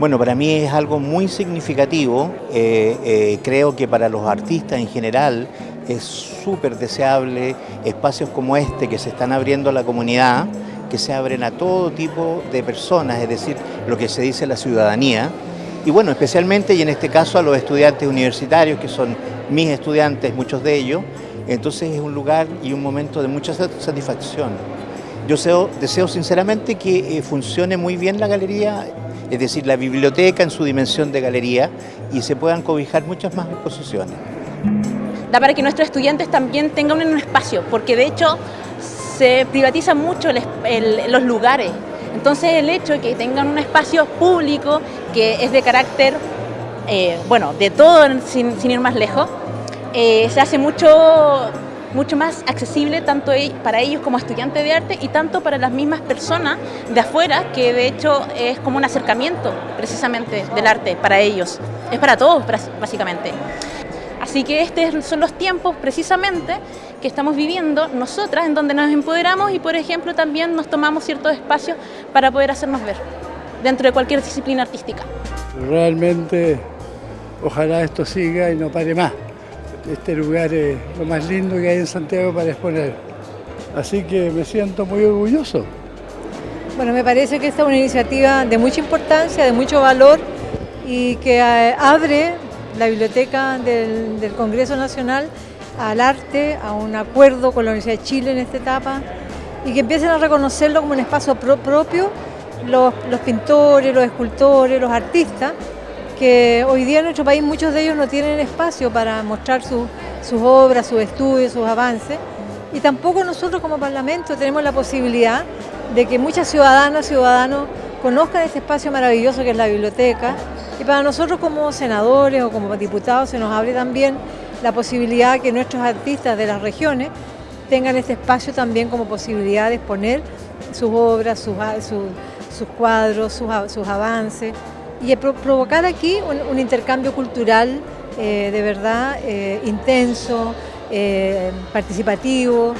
Bueno, para mí es algo muy significativo. Eh, eh, creo que para los artistas en general es súper deseable espacios como este que se están abriendo a la comunidad, que se abren a todo tipo de personas, es decir, lo que se dice la ciudadanía. Y bueno, especialmente y en este caso a los estudiantes universitarios, que son mis estudiantes, muchos de ellos. Entonces es un lugar y un momento de mucha satisfacción. Yo deseo, sinceramente que eh, funcione muy bien la galería es decir, la biblioteca en su dimensión de galería y se puedan cobijar muchas más exposiciones. Da para que nuestros estudiantes también tengan un espacio, porque de hecho se privatizan mucho los lugares. Entonces el hecho de que tengan un espacio público que es de carácter, eh, bueno, de todo sin, ir más lejos, eh, se hace mucho mucho más accesible tanto e-, para ellos como estudiantes de arte y tanto para las mismas personas de afuera, que de hecho es como un acercamiento precisamente del arte para ellos. Es para todos, básicamente. Así que estos son los tiempos precisamente que estamos viviendo nosotras, en donde nos empoderamos y por ejemplo también nos tomamos ciertos espacios para poder hacernos ver dentro de cualquier disciplina artística. Realmente ojalá esto siga y no pare más este lugar es lo más lindo que hay en Santiago para exponer. Así que me siento muy orgulloso. Bueno, me parece que esta es una iniciativa de mucha importancia, de mucho valor y que eh, abre la biblioteca del, Congreso Nacional al arte, a un acuerdo con la Universidad de Chile en esta etapa y que empiecen a reconocerlo como un espacio propio los, los pintores, los escultores, los artistas que hoy día en nuestro país muchos de ellos no tienen espacio para mostrar sus obras, sus estudios, sus avances. Y tampoco nosotros como Parlamento tenemos la posibilidad de que muchas ciudadanas, ciudadanos conozcan este espacio maravilloso que es la biblioteca. Y para nosotros como senadores o como diputados se nos abre también la posibilidad que nuestros artistas de las regiones tengan este espacio también como posibilidad de exponer sus obras, sus, cuadros, sus avances y provocar aquí un, intercambio cultural eh, de verdad eh, intenso, eh, participativo,